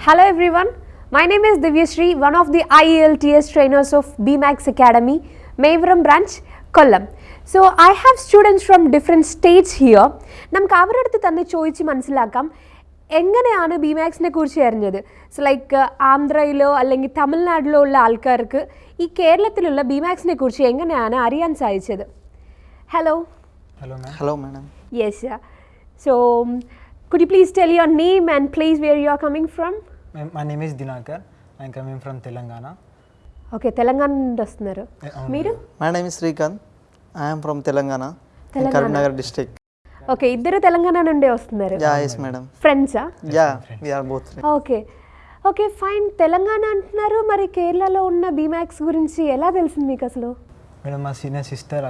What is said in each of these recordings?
Hello everyone, my name is Divyashree, one of the IELTS trainers of BMAX Academy, Mayvaram branch, Kollam. So I have students from different states here. നമുക്ക് അവരുടെ അടുത്ത് തന്നെ ചോദിച്ച് മനസ്സിലാക്കാം എങ്ങനെയാണ് B മാക്സിനെ കുറിച്ച് അറിഞ്ഞത് സോ ലൈക്ക് ആന്ധ്രയിലോ അല്ലെങ്കിൽ തമിഴ്നാട്ടിലോ ഉള്ള ആൾക്കാർക്ക് ഈ കേരളത്തിലുള്ള ബി മാക്സിനെ കുറിച്ച് എങ്ങനെയാണ് അറിയാൻ സാധിച്ചത് hello ma'am. Hello, madam. Yes so Could you please tell your name and place where you are coming from? My, my name is Dinakar. I am coming from Telangana. Okay, Telangana నుండి వస్తున్నారు. మీరు? My name is Srikanth I'm from Telangana Karimnagar district okay ఇద్దరు తెలంగాణ నుండే వస్తున్నారు. Yeah yes madam ఫ్రెండ్సా yeah we are both okay okay fine Telangana అంటున్నారు. మరి కేరళలో ఉన్న బీమాక్స్ గురించి ఎలా తెలిసింది మీకు అసలు? మేడం మా సీనియర్ సిస్టర్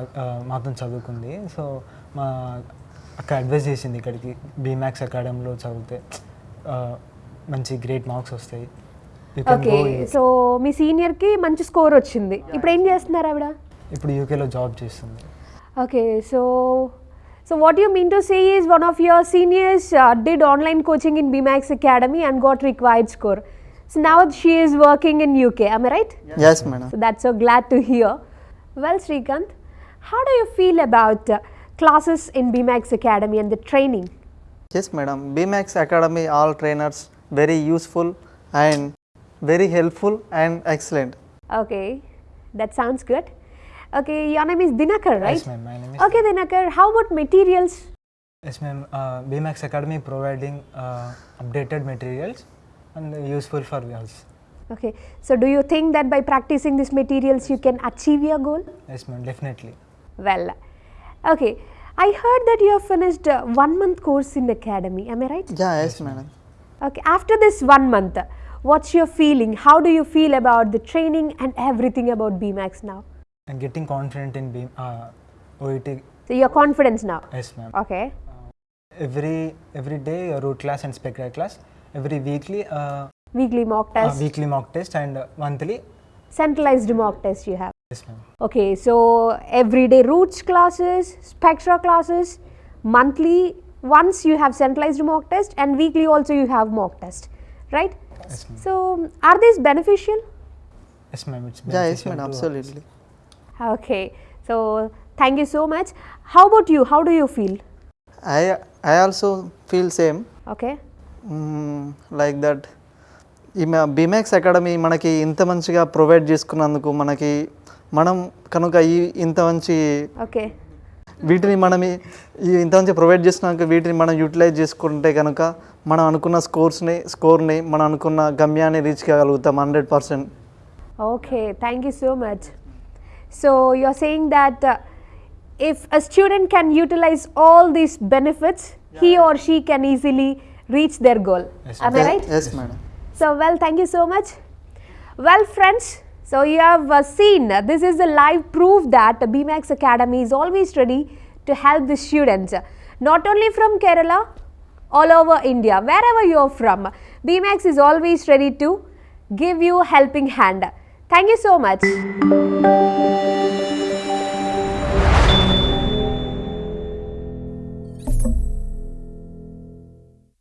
మాతో చదువుకుంది. సో మా అక్క అడ్వైస్ చేసింది ఇక్కడికి. బీమాక్స్ అకాడమీలో చదివితే మంచి గ్రేట్ మార్క్స్ వస్తాయి. ఓకే. సో మీ సీనియర్కి మంచి స్కోర్ వచ్చింది. ఇప్పుడు ఏం చేస్తున్నారు ఆవిడ? ఇప్పుడు యూకేలో జాబ్ చేస్తుంది. Okay so so what you mean to say is one of your seniors did online coaching in BMax academy and got required score so now she is working in UK I'm right Yes, madam. So that's so glad to hear. Well, Srikanth, how do you feel about uh, classes in BMAX Academy and the training? Yes, madam. BMAX Academy, all trainers, very useful and very helpful and excellent. Okay, that sounds good. Okay, your name is Dinakar, right? Yes, ma'am. My name is Okay, Dinakar, how about materials? Yes, ma'am. Uh, BMAX Academy providing uh, updated materials and useful for us. Okay, so do you think that by practicing these materials you can achieve your goal? Yes, ma'am. Definitely. Well, okay, I heard that you have finished uh, one month course in academy, am I right? Yeah, yes, madam. Okay, after this one month, what's your feeling? How do you feel about the training and everything about BMAX now? And getting confident in being uh, OET. So you're confident now. Yes, ma'am. Okay. every every day a root class and spectra class every weekly uh, Weekly mock uh, test, weekly mock test and uh, monthly centralized mock test you have. yes ma'am Okay, so everyday roots classes, spectra classes, monthly once you have centralized mock test and weekly also you have mock test, right? yes ma'am So are these beneficial? yes ma'am it's Yeah, yes, beneficial madam. to us. Absolutely. Okay, so thank you so much. How about you? How do you feel? I I also feel same. Okay. Mm, like that. ఈ Beemax academy మనకి ఇంత మంచిగా provide చేసుకున్నందుకు మనకి మనం కనుక ఈ ఇంత మంచి ఓకే. వీటిని మనం ఈ ఇంత మంచి ప్రొవైడ్ చేసినాక వీటిని మనం యూటిలైజ్ చేసుకుంటే కనుక మనం అనుకున్న స్కోర్స్ని స్కోర్ని మనం అనుకున్న గమ్యాన్ని రీచ్ చేయగలుగుతాం hundred percent. Okay thank you so much so you're saying that if a student can utilise all these benefits he or she can easily reach their goal అవి right madam so well thank you so much well friends so you have uh, seen uh, this is the live proof that BMAX Academy is always ready to help the students, uh, not only from Kerala, all over India, wherever you are from. BMAX is always ready to give you a helping hand. Thank you so much.